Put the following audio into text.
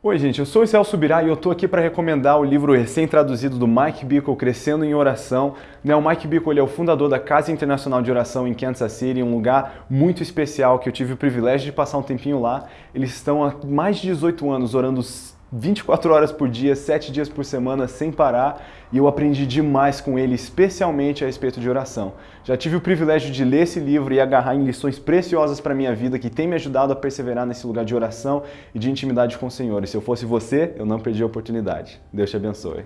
Oi gente, eu sou o Celso Subirá e eu tô aqui para recomendar o livro recém-traduzido do Mike Bickle, Crescendo em Oração. Né, o Mike Bickle ele é o fundador da Casa Internacional de Oração em Kansas City, um lugar muito especial que eu tive o privilégio de passar um tempinho lá. Eles estão há mais de 18 anos orando 24 horas por dia, 7 dias por semana, sem parar, e eu aprendi demais com ele, especialmente a respeito de oração. Já tive o privilégio de ler esse livro e agarrar em lições preciosas para a minha vida, que tem me ajudado a perseverar nesse lugar de oração e de intimidade com o Senhor. E se eu fosse você, eu não perdi a oportunidade. Deus te abençoe.